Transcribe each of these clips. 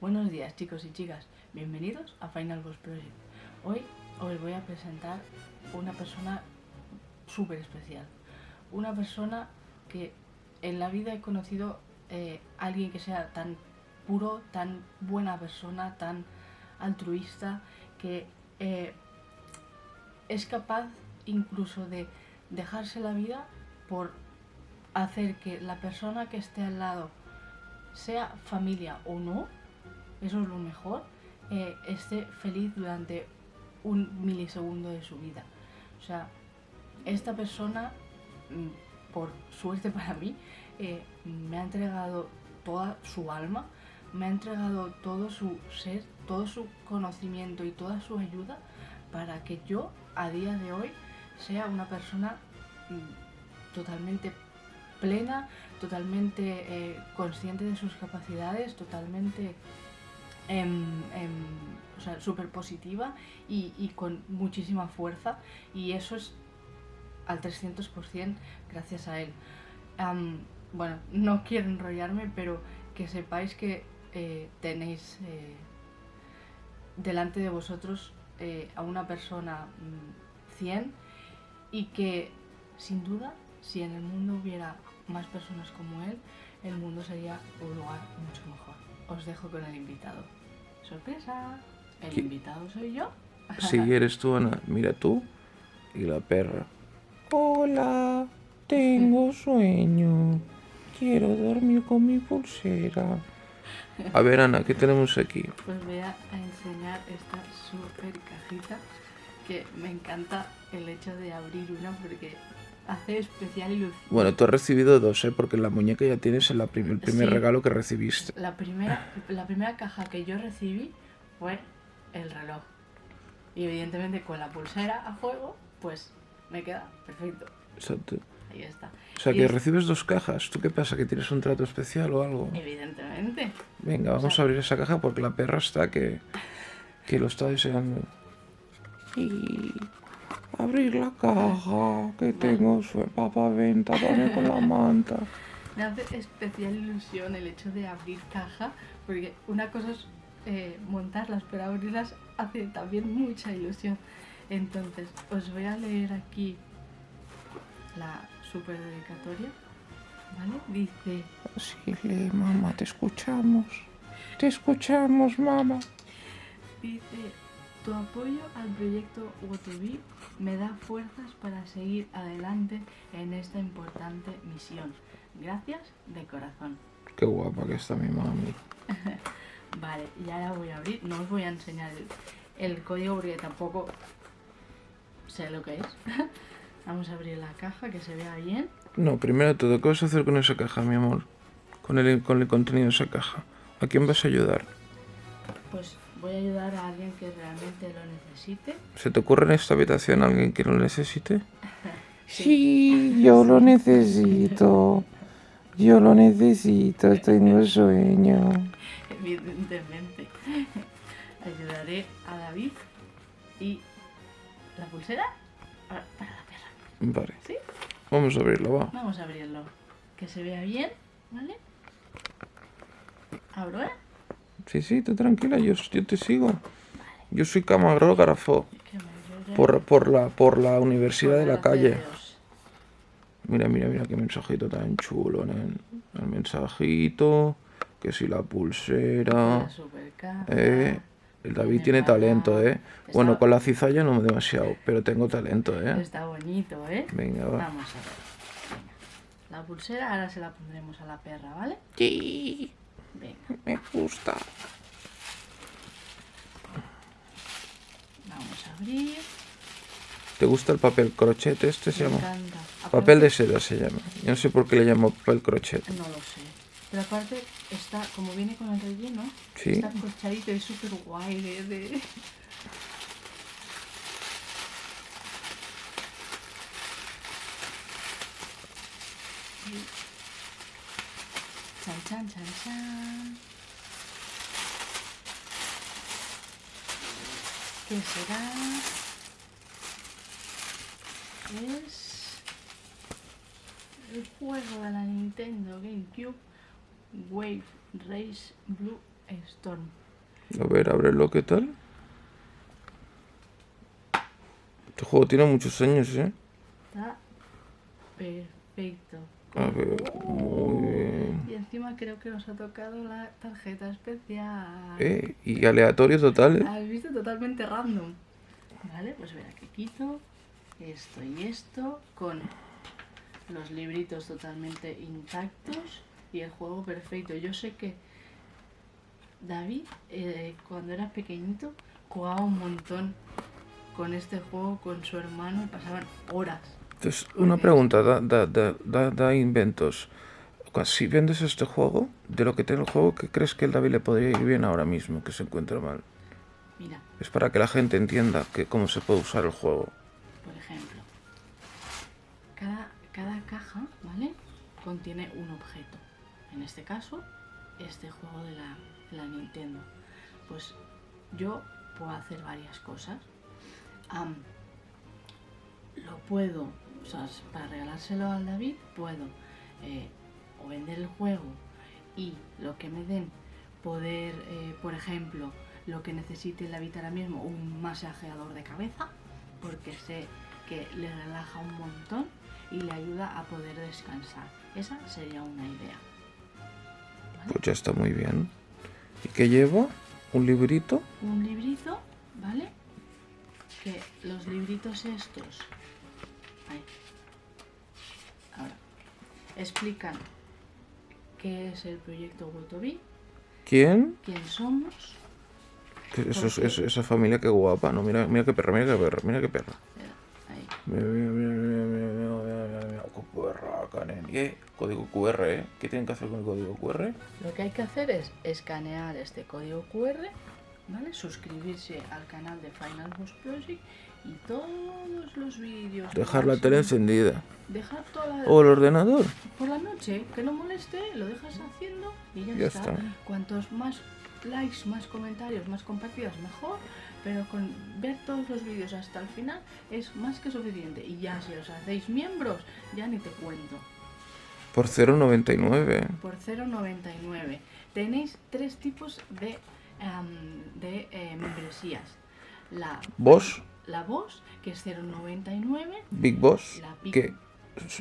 Buenos días chicos y chicas, bienvenidos a Final Boss Project. Hoy os voy a presentar una persona súper especial. Una persona que en la vida he conocido eh, alguien que sea tan puro, tan buena persona, tan altruista, que eh, es capaz incluso de dejarse la vida por hacer que la persona que esté al lado, sea familia o no, eso es lo mejor, eh, esté feliz durante un milisegundo de su vida. O sea, esta persona, mm, por suerte para mí, eh, me ha entregado toda su alma, me ha entregado todo su ser, todo su conocimiento y toda su ayuda para que yo a día de hoy sea una persona mm, totalmente plena, totalmente eh, consciente de sus capacidades, totalmente o sea, súper positiva y, con muchísima fuerza y eso es al 300% gracias a él. bueno, no quiero enrollarme, pero que sepáis que eh, tenéis eh, delante de vosotros eh, a una persona 100 mm, y que sin duda si en el mundo hubiera más personas como él, el mundo sería un lugar mucho mejor. Os dejo con el invitado. Sorpresa, el invitado soy yo. Sí, eres tú, Ana. Mira tú y la perra. Hola, tengo sueño. Quiero dormir con mi pulsera. A ver, Ana, ¿qué tenemos aquí? Pues voy a enseñar esta super cajita que me encanta el hecho de abrir una porque hace especial ilusión. Bueno, tú has recibido dos, ¿eh? Porque la muñeca ya tienes el primer regalo que recibiste. La primera, la primera caja que yo recibí fue el reloj. Y evidentemente con la pulsera a juego, pues me queda perfecto. Exacto. Ahí está. O sea, que recibes dos cajas. ¿Tú qué pasa? ¿Que tienes un trato especial o algo? Evidentemente. Venga, vamos a abrir esa caja porque la perra está que, que lo está deseando. Y abrir la caja que tengo su papá venta con la manta. Me hace especial ilusión el hecho de abrir caja porque una cosa es eh, montarlas, pero abrirlas hace también mucha ilusión. Entonces, os voy a leer aquí la super dedicatoria. ¿Vale? Dice... Sí, lee, mamá, te escuchamos. Te escuchamos, mamá. Dice, tu apoyo al proyecto Wotobi me da fuerzas para seguir adelante en esta importante misión. Gracias de corazón. Qué guapa que está mi mami. vale, ya la voy a abrir. No os voy a enseñar el, código porque tampoco sé lo que es. Vamos a abrir la caja, que se vea bien. No, primero todo, ¿qué vas a hacer con esa caja, mi amor? Con el, con el contenido de esa caja. ¿A quién vas a ayudar? Pues voy a ayudar a alguien que realmente lo necesite. ¿Se te ocurre en esta habitación alguien que lo necesite? sí, yo lo necesito. Yo lo necesito, tengo sueño. Evidentemente. Ayudaré a David y la pulsera para, la perra. Vale. ¿Sí? Vamos a abrirlo, va. Vamos a abrirlo. Que se vea bien, ¿vale? Abro, ¿eh? Sí, sí, tú tranquila, yo, yo te sigo. Yo soy camarógrafo por, por, la, por la universidad de la calle. Mira, mira, mira qué mensajito tan chulo, El mensajito, que si la pulsera. Eh, el David tiene talento, ¿eh? Bueno, con la cizalla no demasiado, pero tengo talento, ¿eh? Está bonito, ¿eh? Venga, va. Vamos a ver. La pulsera ahora se la pondremos a la perra, ¿vale? Sí. Venga. Me gusta. Vamos a abrir. ¿Te gusta el papel crochet este? Se Me llama. Encanta. Papel de seda se llama. Yo no sé por qué le llamo papel crochet. No lo sé. Pero aparte, está, como viene con el relleno, ¿Sí? está corchadito, es súper guay de... de... Chan, chan, chan. ¿Qué será? Es el juego de la Nintendo GameCube Wave Race Blue Storm. A ver, ábrelo, ¿qué tal? Este juego tiene muchos años, ¿eh? Está perfecto. A ver, encima creo que nos ha tocado la tarjeta especial. Eh, y aleatorio total, ¿eh? Has visto totalmente random. Vale, pues verá que quito esto y esto con los libritos totalmente intactos y el juego perfecto. Yo sé que David, eh, cuando era pequeñito, jugaba un montón con este juego con su hermano y pasaban horas. Entonces, una pregunta, da, da, da, da, da inventos. Si vendes este juego, de lo que tiene el juego, ¿qué crees que el David le podría ir bien ahora mismo, que se encuentra mal? Mira, Es para que la gente entienda que cómo se puede usar el juego. por ejemplo, cada, cada caja, ¿vale? Contiene un objeto. En este caso, este juego de la, de la Nintendo. Pues yo puedo hacer varias cosas. Lo puedo, o sea, para regalárselo al David, puedo eh, o vender el juego y lo que me den, poder, eh, por ejemplo, lo que necesite el David ahora mismo, un masajeador de cabeza, porque sé que le relaja un montón y le ayuda a poder descansar. Esa sería una idea. Pues ya está muy bien. ¿Y qué llevo? ¿Un librito? un librito, ¿vale? Que los libritos estos, ahí, ahora, explican que es el proyecto Wetobi. ¿Quién? ¿Quién somos? Eso, es, esa familia, qué guapa, ¿no? Mira, mira qué perra, mira qué perra, mira qué perra. Mira, mira, mira, mira, mira, mira, mira, mira, oh, qué Código QR, ¿eh? ¿Qué tienen que hacer con el código QR? Lo que hay que hacer es escanear este código QR, ¿vale? Suscribirse al canal de Finance Project y todo todos los vídeos. Dejar la tele encendida. Dejar toda la... O el ordenador. por la noche, que no moleste, lo dejas haciendo y ya, Ya está. está. Cuantos más likes, más comentarios, más compartidas, mejor. Pero con ver todos los vídeos hasta el final es más que suficiente. Y ya si os hacéis miembros, ya ni te cuento. Por 0,99. Por 0,99. Tenéis tres tipos de, em, de eh, membresías. La, Boss, la voz, que es 0,99. Big Boss, La Big- que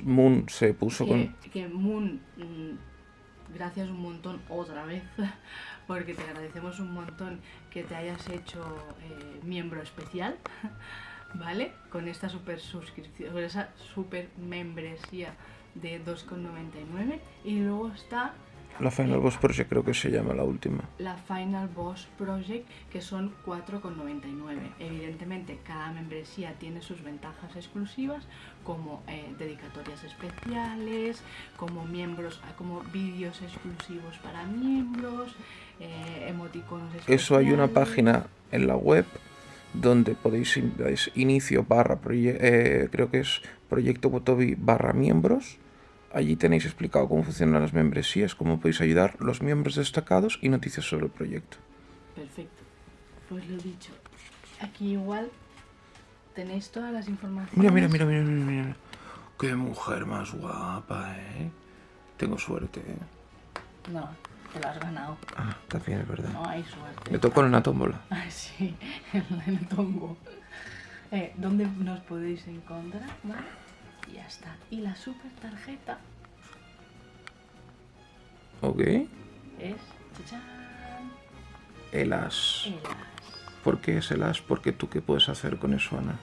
Moon se puso que, con... que Moon, mm, gracias un montón otra vez, porque te agradecemos un montón que te hayas hecho eh, miembro especial, ¿vale? Con esta super suscripción, con esa super membresía de 2,99 y luego está La Final Boss Project creo que se llama la última. la Final Boss Project, que son 4,99. Cada membresía tiene sus ventajas exclusivas, como eh, dedicatorias especiales, como miembros, como vídeos exclusivos para miembros, eh, emoticonos especiales. Eso hay una página en la web donde podéis in- dais inicio barra eh, creo que es proyecto Botobi barra miembros. Allí tenéis explicado cómo funcionan las membresías, cómo podéis ayudar los miembros destacados y noticias sobre el proyecto. Perfecto. Pues lo dicho. Aquí igual tenéis todas las informaciones. Mira, mira, mira, mira, mira, mira. Qué mujer más guapa, ¿eh? Tengo suerte, ¿eh? No, te lo has ganado. Ah, también es verdad. No hay suerte. Me tocó en la tómbola. Ay, sí, en el tombo. Eh, ¿Dónde nos podéis encontrar? ¿Vale? Y ya está. Y la super tarjeta Ok. es. ¡Chachán! El as. El as. ¿Por qué es el as? Porque tú qué puedes hacer con eso, Ana.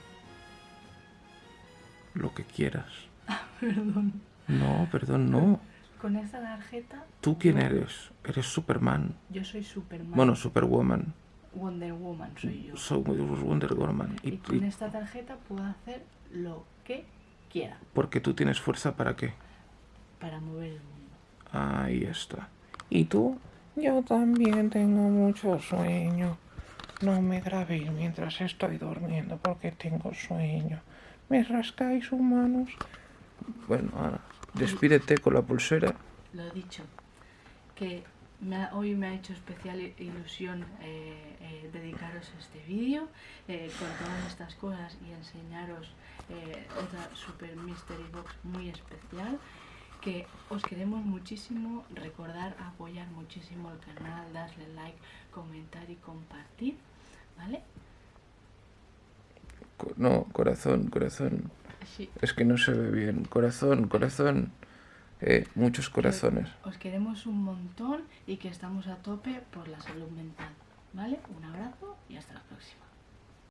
Lo que quieras. Perdón. No, perdón, no. Con esta tarjeta. ¿Tú quién eres? Eres Superman. Yo soy Superman. Bueno, Superwoman. Wonder Woman soy yo. Soy Wonder Woman. Y Y, con y- esta tarjeta puedo hacer lo que quiera porque tú tienes fuerza para qué. para mover el mundo. Ahí está. ¿Y tú? Yo también tengo mucho sueño. No me grabéis mientras estoy durmiendo porque tengo sueño. ¿Me rascáis humanos? Bueno, Ana, despídete con la pulsera. Lo dicho, que me ha- hoy me ha hecho especial ilusión eh, eh, dedicaros este vídeo eh, con todas estas cosas y enseñaros eh, otra Super Mystery Box muy especial que os queremos muchísimo, recordar apoyar muchísimo el canal, darle like, comentar y compartir, ¿vale? No, corazón, corazón. Sí. Es que no se ve bien. Corazón, corazón. Eh, muchos corazones. Os queremos un montón y que estamos a tope por la salud mental, ¿vale? Un abrazo y hasta la próxima.